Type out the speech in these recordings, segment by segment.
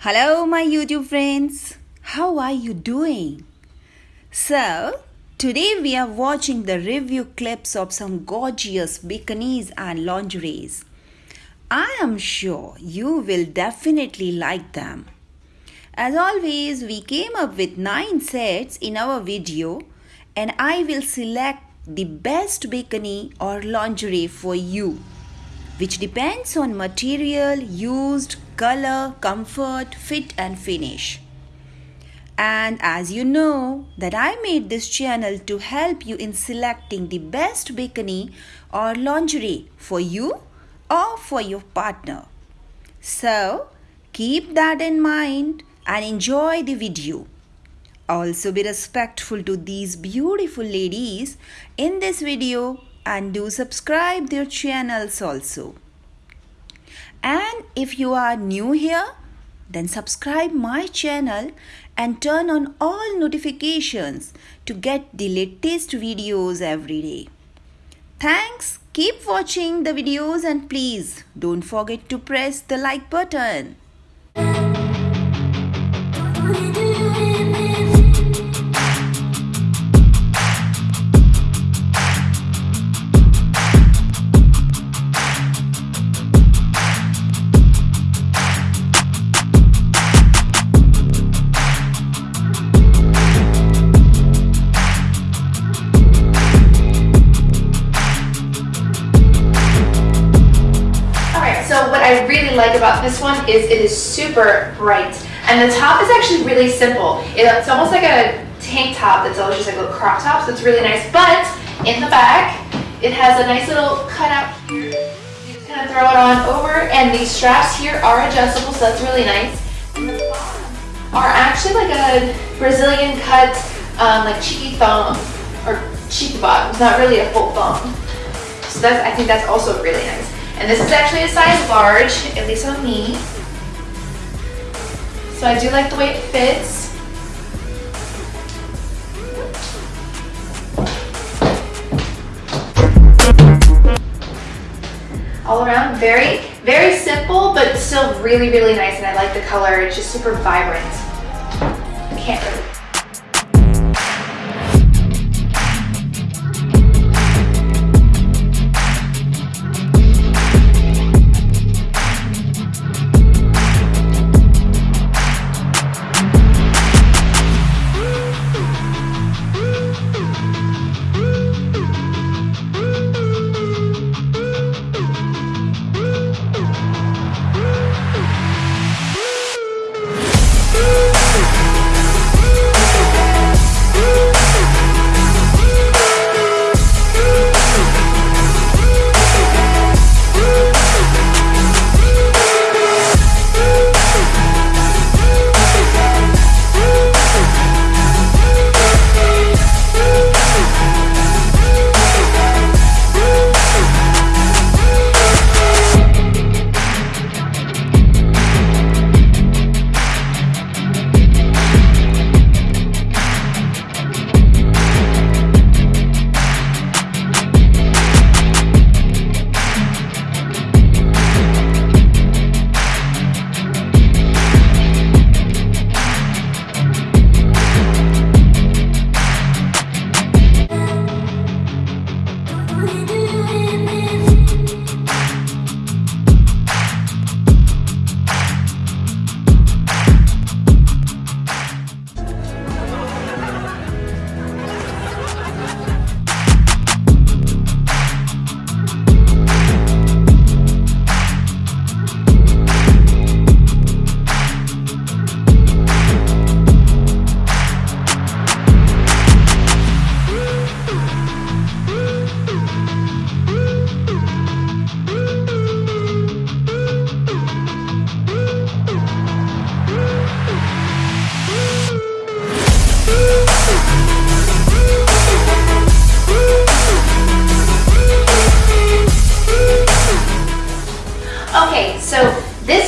Hello, my YouTube friends. How are you doing? So, today we are watching the review clips of some gorgeous bikinis and lingeries. I am sure you will definitely like them. As always, we came up with 9 sets in our video and I will select the best bikini or lingerie for you which depends on material used, color, comfort, fit and finish. And as you know that I made this channel to help you in selecting the best bikini or lingerie for you or for your partner. So keep that in mind and enjoy the video. Also be respectful to these beautiful ladies in this video and do subscribe their channels also. And if you are new here, then subscribe my channel and turn on all notifications to get the latest videos every day. Thanks. Keep watching the videos and please don't forget to press the like button. Like about this one is it is super bright. And the top is actually really simple. It's almost like a tank top that's always just like a little crop top, so it's really nice. But in the back, it has a nice little cutout here. You just kind of throw it on over, and these straps here are adjustable, so that's really nice. And the bottom are actually like a Brazilian cut, um, like cheeky thong, or cheeky bottoms, not really a full thong. So that's, I think that's also really nice. And this is actually a size large, at least on me. So I do like the way it fits. All around, very, very simple, but still really, really nice. And I like the color, it's just super vibrant. I can't really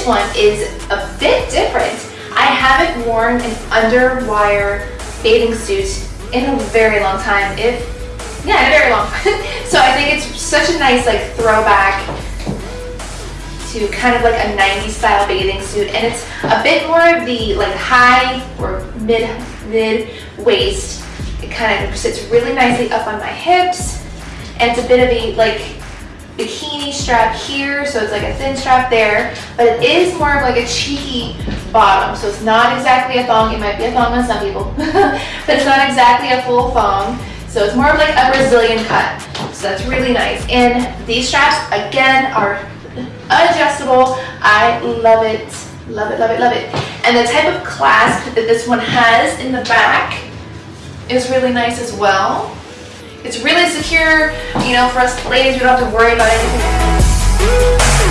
one is a bit different. I haven't worn an underwire bathing suit in a very long time, if, yeah, in a very long so I think it's such a nice like throwback to kind of like a 90s style bathing suit and it's a bit more of the like high or mid mid waist. It kind of sits really nicely up on my hips and it's a bit of a like bikini strap here so it's like a thin strap there but it is more of like a cheeky bottom so it's not exactly a thong it might be a thong on some people but it's not exactly a full thong so it's more of like a Brazilian cut so that's really nice. And these straps again are adjustable I love it love it love it love it. And the type of clasp that this one has in the back is really nice as well it's really secure, you know, for us ladies, we don't have to worry about anything.